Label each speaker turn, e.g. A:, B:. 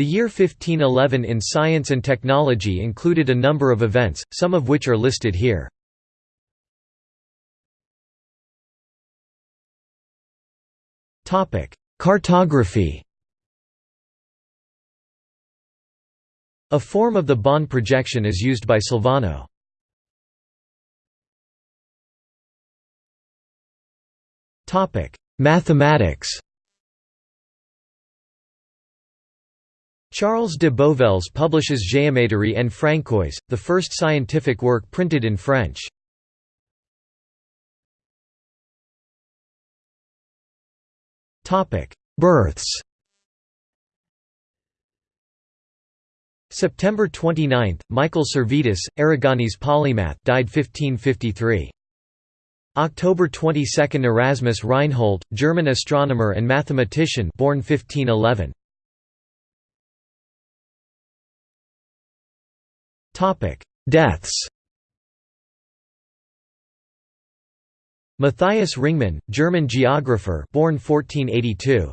A: The year 1511 in science and technology included a number of events, some of which are listed here. Cartography A form of the Bonne projection is used by Silvano. Mathematics Charles de Bovelles publishes Géométrie en françoys, the first scientific work printed in French. Births September 29, Michael Servetus, Aragonese polymath died 1553. October 22 Erasmus Reinhold, German astronomer and mathematician born 1511. Deaths. Matthias Ringmann, German geographer born 1482.